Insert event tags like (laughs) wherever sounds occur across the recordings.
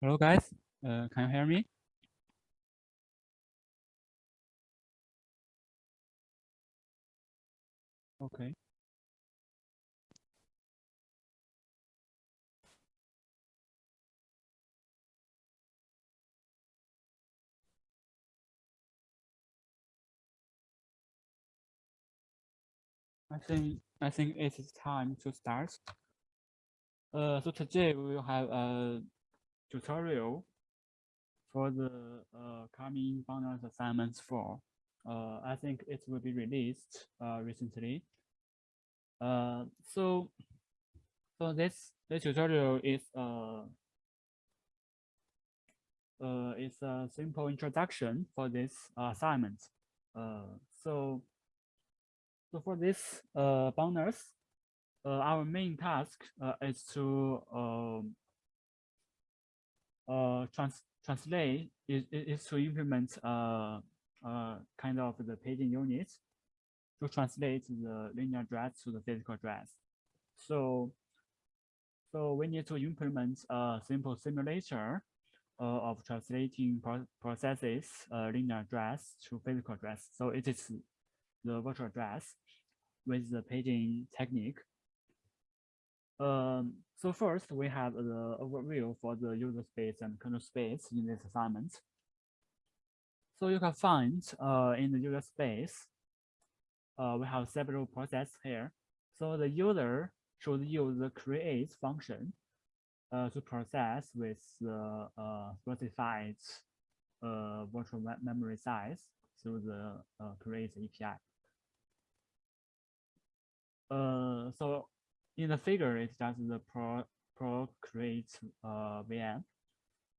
Hello guys, uh, can you hear me? Okay. I think I think it is time to start. Uh, so today we will have a tutorial for the uh, coming bonus assignments for. Uh, I think it will be released uh, recently. Uh, so, so this this tutorial is uh, uh, is a simple introduction for this assignment. Uh, so, so for this uh, bonus, uh, our main task uh, is to um, uh, trans translate is, is to implement uh, uh, kind of the paging units to translate the linear address to the physical address. So, so we need to implement a simple simulator uh, of translating pro processes uh, linear address to physical address. So it is the virtual address with the paging technique. Um, so first, we have the overview for the user space and kernel space in this assignment. So you can find uh, in the user space, uh, we have several processes here. So the user should use the create function uh, to process with the uh, specified uh, virtual memory size through the uh, create API. So in the figure, it does the pro, procreate uh, VM.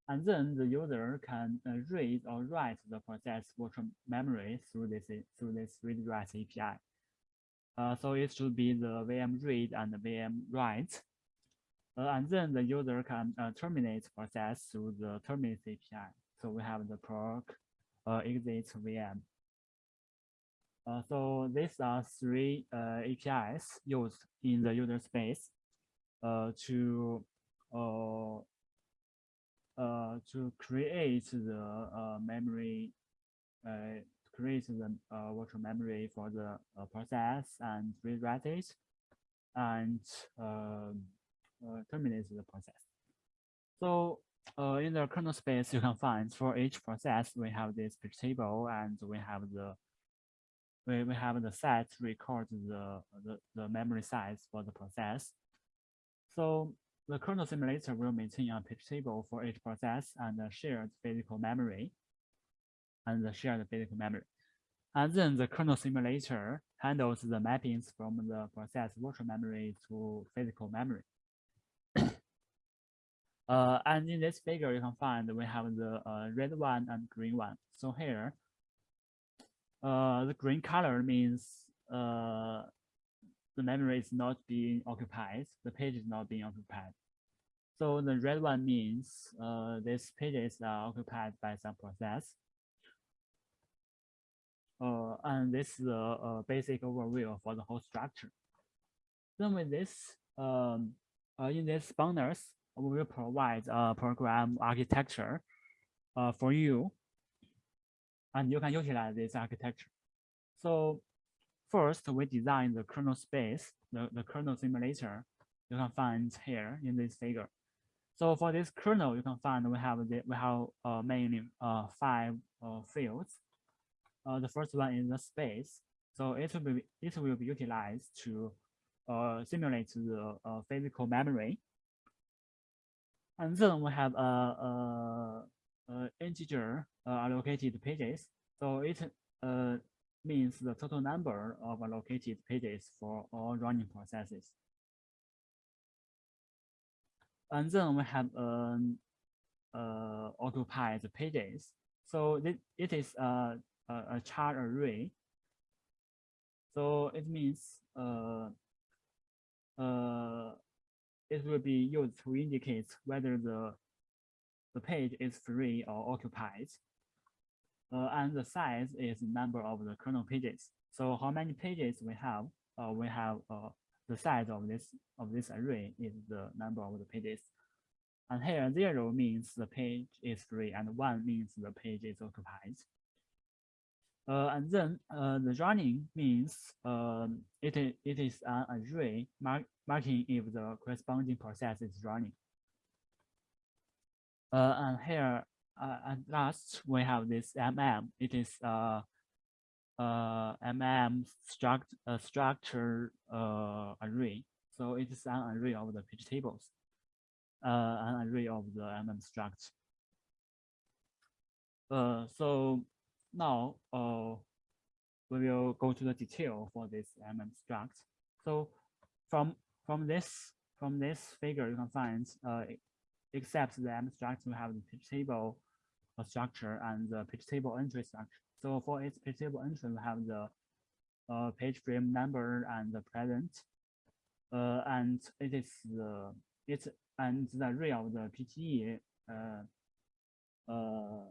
And then the user can uh, read or write the process virtual memory through this through this read write API. Uh, so it should be the VM read and the VM write. Uh, and then the user can uh, terminate process through the terminate API. So we have the proc uh, exit VM. Uh, so these are three uh, APIs used in the user space uh, to uh, uh, to create the memory, create the virtual memory for the process and rewrite it, and terminate the process. So in the kernel space, you can find for each process, we have this table and we have the we, we have the set record the, the, the memory size for the process. So the kernel simulator will maintain a page table for each process and the shared physical memory and the shared physical memory. And then the kernel simulator handles the mappings from the process virtual memory to physical memory. (coughs) uh, and in this figure, you can find we have the uh, red one and green one. So here, uh, the green color means uh, the memory is not being occupied, the page is not being occupied. So the red one means uh, these pages are occupied by some process. Uh, and this is a, basic overview for the whole structure. Then with this, um, uh, in this bonus, we will provide a program architecture uh, for you and you can utilize this architecture. So first, we design the kernel space, the, the kernel simulator you can find here in this figure. So for this kernel, you can find we have the, we have uh, mainly uh, five uh, fields. Uh, the first one is the space. So it will be it will be utilized to uh, simulate the uh, physical memory. And then we have a, a uh, integer allocated pages. So it uh, means the total number of allocated pages for all running processes. And then we have um, uh, occupied pages. So it, it is a, a, a char array. So it means uh, uh, it will be used to indicate whether the the page is free or occupied. Uh, and the size is number of the kernel pages. So how many pages we have? Uh, we have uh, the size of this of this array is the number of the pages. And here zero means the page is free and one means the page is occupied. Uh, and then uh, the running means um, it, is, it is an array mark, marking if the corresponding process is running. Uh, and here uh, at last we have this MM. It is uh, uh, MM struct, uh, structure uh, array. So it is an array of the page tables, uh, an array of the MM struct. Uh, so now we will go to the detail for this MM struct. So from from this from this figure, you can find except the M struct, we have the page table structure and the page table entry structure. So for its page table entry, we have the uh, page frame number and the present, uh, and it is the it's and the array of the PTE uh, uh,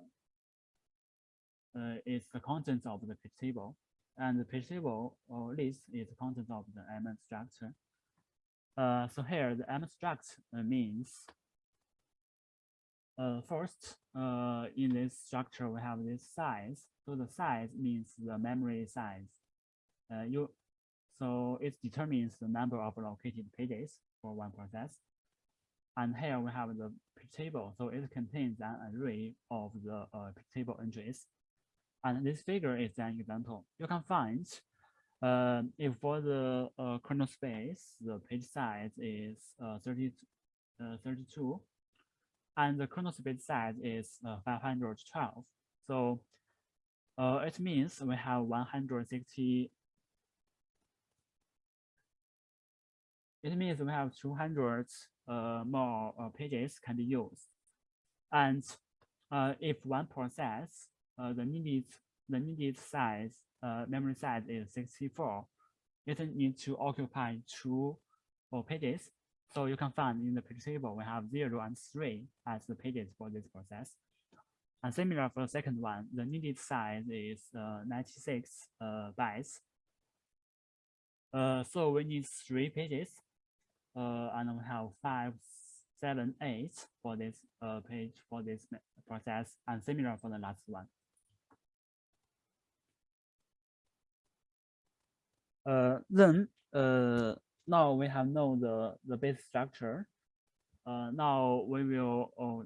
uh, is the contents of the page table, and the page table or list is the content of the M structure. Uh, so here the M struct means uh, first, uh, in this structure, we have this size. So the size means the memory size. Uh, you, so it determines the number of located pages for one process. And here we have the table. So it contains an array of the uh, table entries. And this figure is an example. You can find uh, if for the uh, kernel space, the page size is uh, 30, uh, 32, and the kernel space size is uh, 512. So uh, it means we have 160. It means we have 200 uh, more uh, pages can be used. And uh, if one process, uh, the needed the needed size, memory size is 64, it needs to occupy two pages so you can find in the page table, we have zero and three as the pages for this process. And similar for the second one, the needed size is uh, 96 uh, bytes. Uh, so we need three pages, uh, and we have five, seven, eight for this uh, page for this process, and similar for the last one. Uh, then now we have known the, the base structure. Uh, now we will uh,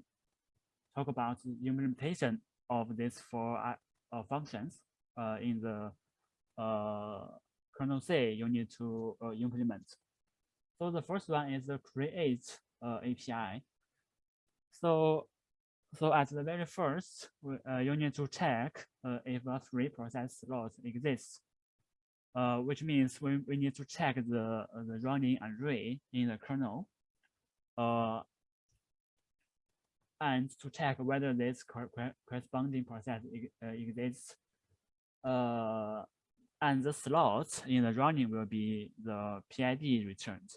talk about the implementation of these four uh, uh functions uh, in the uh, kernel C you need to implement. So the first one is the create API. So, so at the very first, you need to check if a free process slot exists uh, which means we, we need to check the, uh, the running array in the kernel uh, and to check whether this corresponding process uh, exists. Uh, and the slot in the running will be the PID returned.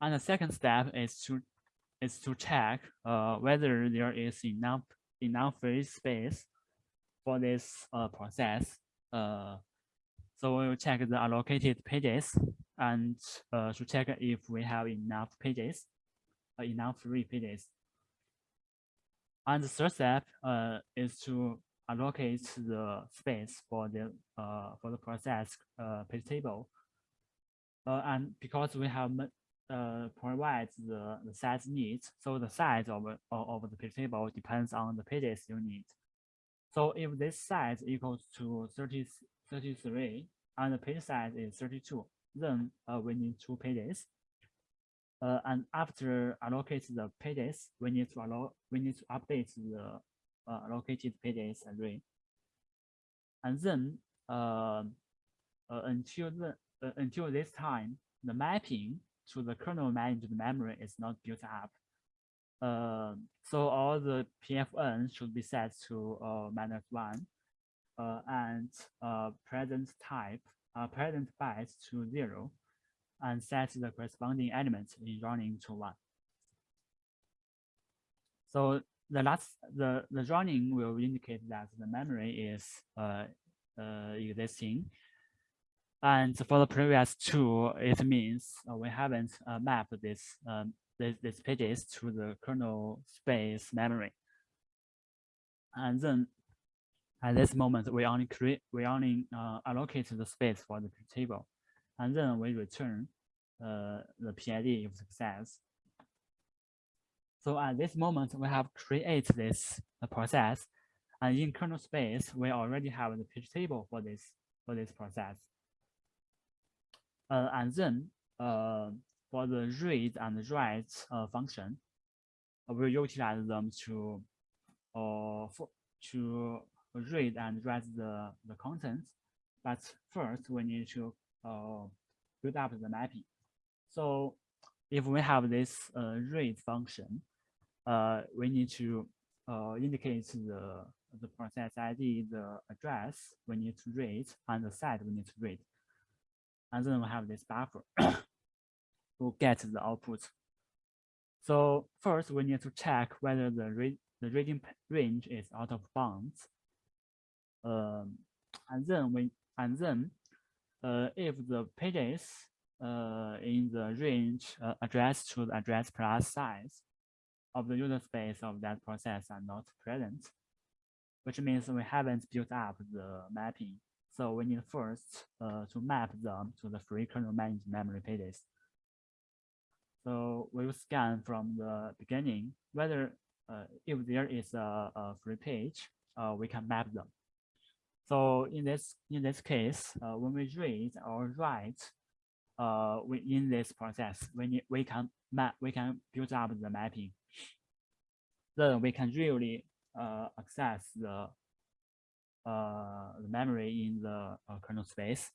And the second step is to is to check uh, whether there is enough enough free space for this uh, process uh, so we'll check the allocated pages and uh, to check if we have enough pages, uh, enough free pages. And the third step uh, is to allocate the space for the uh, for the process uh, page table. Uh, and because we have uh, provides the, the size needs, so the size of, of the page table depends on the pages you need. So if this size equals to 30, 33 and the page size is 32, then uh, we need two pages. Uh, and after allocate the pages, we need to allow we need to update the uh, allocated pages array. And then uh, uh, until the uh, until this time, the mapping to the kernel managed memory is not built up. Uh, so all the PFN should be set to uh, minus one and uh, present type, uh, present bytes to zero, and set the corresponding element in running to one. So the last, the, the running will indicate that the memory is uh, uh, existing. And for the previous two, it means uh, we haven't uh, mapped this um, this, these pages to the kernel space memory. And then at this moment, we only create, we only uh, allocate the space for the table, and then we return uh, the PID if success. So at this moment, we have created this process, and in kernel space, we already have the page table for this for this process. Uh, and then uh, for the read and write uh, function, we utilize them to uh, for, to read and write the, the content. But first, we need to uh, build up the mapping. So if we have this uh, read function, uh, we need to uh, indicate the, the process ID, the address we need to read, and the set we need to read. And then we have this buffer (coughs) to get the output. So first, we need to check whether the, read, the reading range is out of bounds. And then we and then uh, if the pages uh, in the range uh, addressed to the address plus size of the user space of that process are not present, which means we haven't built up the mapping. So we need first uh, to map them to the free kernel managed memory pages. So we will scan from the beginning whether uh, if there is a, a free page, uh, we can map them. So in this in this case, uh, when we read or write uh, in this process, we we can map we can build up the mapping. Then we can really uh, access the uh, the memory in the uh, kernel space.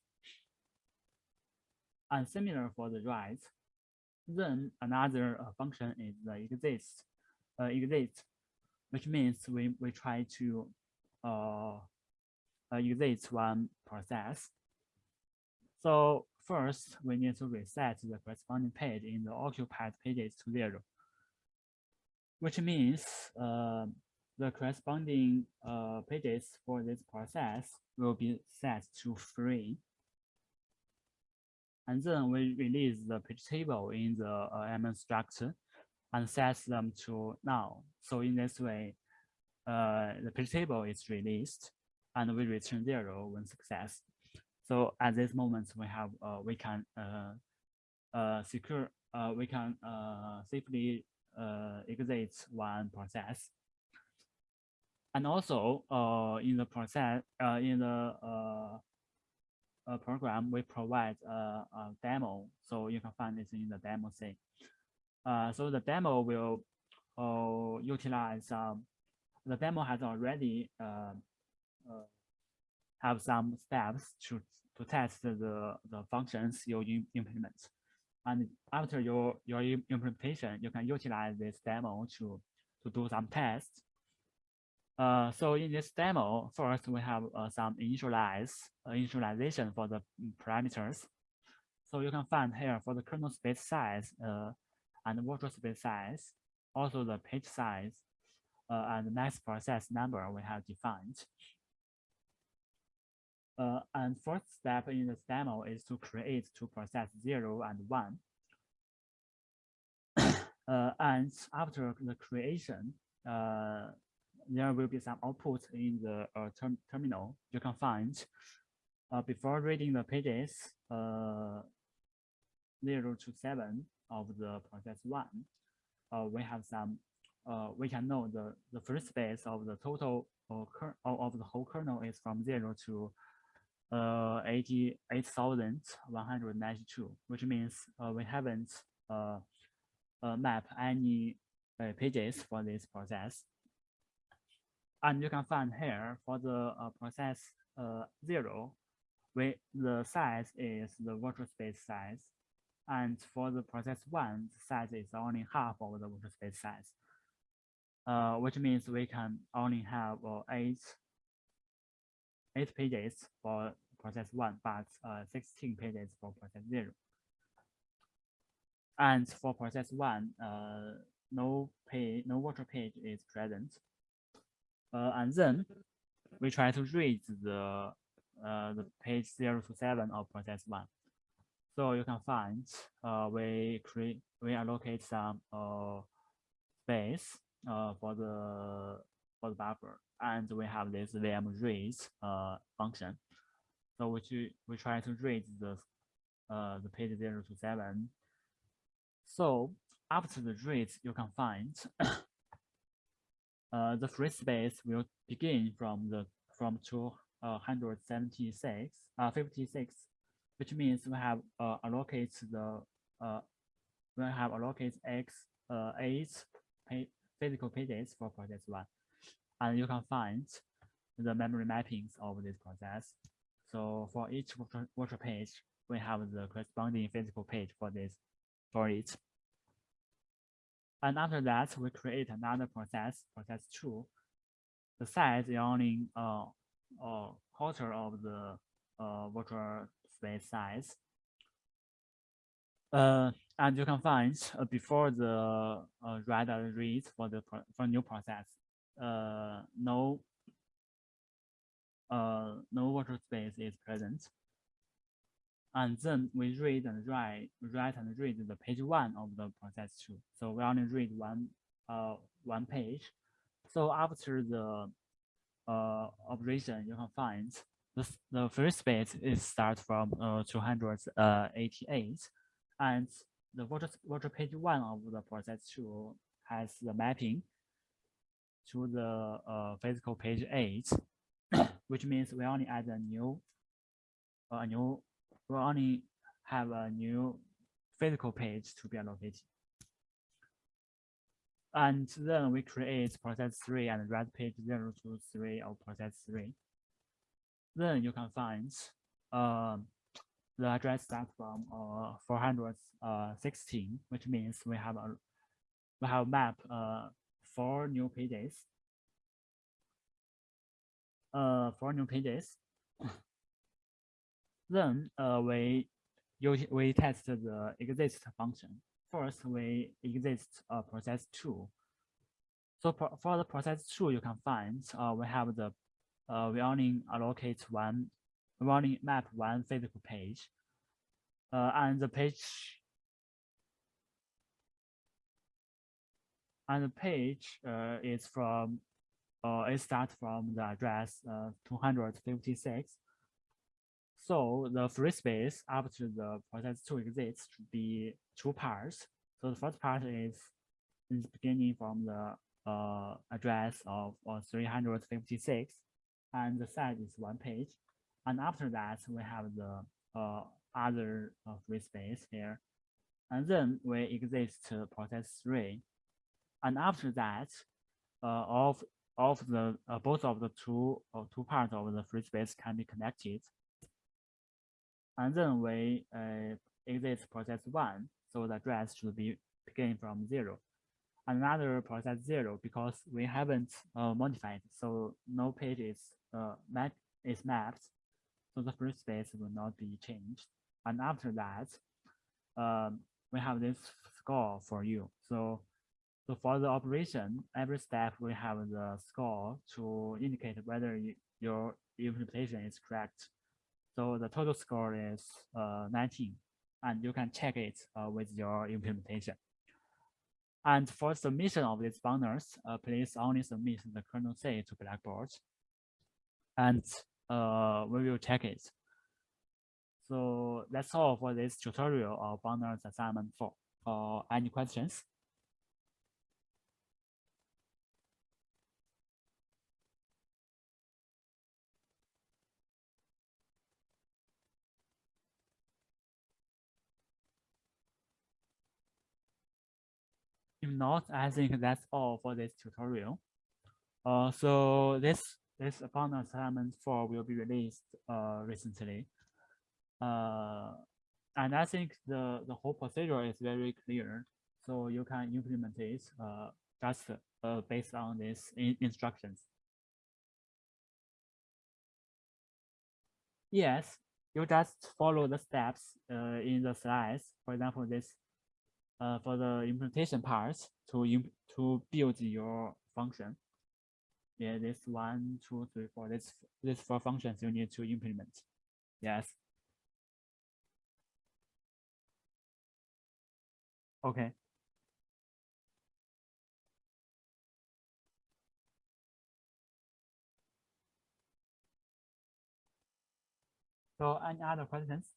And similar for the write, then another uh, function is the exist, uh, exist, which means we, we try to uh, uh, one process. So first, we need to reset the corresponding page in the occupied pages to zero, which means uh, the corresponding uh, pages for this process will be set to free. And then we release the page table in the uh, structure and set them to null. So in this way, uh, the page table is released and we return zero when success. So at this moment, we have uh, we can uh, uh, secure uh, we can uh, safely uh, exit one process. And also uh, in the process uh, in the uh, uh, program, we provide a, demo. So you can find this in the demo thing. Uh, so the demo will uh, utilize um, the demo has already uh, uh, have some steps to, to test the, the functions you implement. And after your, your implementation, you can utilize this demo to, to do some tests. Uh, so in this demo, first we have uh, some initialize uh, initialization for the parameters. So you can find here for the kernel space size uh, and virtual space size, also the page size uh, and next process number we have defined. Uh, and first step in this demo is to create two process zero and one. (coughs) uh, and after the creation, uh, there will be some output in the uh, term terminal you can find. Uh, before reading the pages, uh, zero to seven of the process one, we have some, we can know the, the free space of the total of, of the whole kernel is from zero to uh, 88,192, which means uh, we haven't uh, uh, mapped any uh, pages for this process. And you can find here for the uh, process uh, zero, we, the size is the virtual space size. And for the process one, the size is only half of the virtual space size, uh, which means we can only have eight eight pages for process one, but uh, 16 pages for process zero. And for process one, uh, no page, no virtual page is present. Uh, and then we try to read the uh, the page zero to seven of process one. So you can find uh, we create we allocate some uh, space for the for the buffer, and we have this VM read uh, function. So we we try to read the uh, the page zero to seven. So after the read, you can find (coughs) uh, the free space will begin from the from 276 uh, 56 which means we have uh, allocate the uh, we have allocate x uh, eight physical pages for process one, and you can find the memory mappings of this process. So for each virtual, page, we have the corresponding physical page for this for it. And after that, we create another process, process two. The size is only uh, a quarter of the uh, virtual space size. Uh, and you can find uh, before the uh, write and read for the for new process, uh, no uh, no virtual space is present. And then we read and write, write and read the page one of the process two. So we only read one uh one page. So after the uh operation, you can find the, the first space is start from uh, 288 and the virtual, virtual page one of the process two has the mapping to the uh, physical page eight, (coughs) which means we only add a new, uh, a new, we only have a new physical page to be allocated. And then we create process three and write page zero to three of process three then you can find um, the address starts from uh, 416, which means we have a we have map uh, four new pages. Uh, four new pages. (laughs) then uh, we we test the exist function. First, we exist uh, process two. So for the process two, you can find uh, we have the uh, we only allocate one, we only map one physical page. Uh, and the page, and the page uh, is from, uh, it starts from the address uh, 256. So the free space after the process two exists should be two parts. So the first part is, is beginning from the uh, address of uh, 356 and the size is one page. And after that, we have the uh, other uh, free space here. And then we exist process three. And after that, uh, of of the uh, both of the two uh, two parts of the free space can be connected. And then we exit process one, so the address should be begin from zero another process zero because we haven't modified. So no page is map is mapped. So the free space will not be changed. And after that, um, we have this score for you. So, so for the operation, every step we have the score to indicate whether you, your implementation is correct. So the total score is uh, 19, and you can check it uh, with your implementation. And for submission of these bundles, uh, please only submit the kernel C to Blackboard, and uh, we will check it. So that's all for this tutorial of bundles assignment 4. Uh, any questions? If not, I think that's all for this tutorial. Uh, so this this upon assignment four will be released uh, recently. Uh, and I think the, the whole procedure is very clear. So you can implement it uh, just uh, based on these in instructions. Yes, you just follow the steps uh, in the slides. For example, this uh, for the implementation part to to build your function. Yeah, this one, two, three, four. This this four functions you need to implement. Yes. Okay. So any other questions?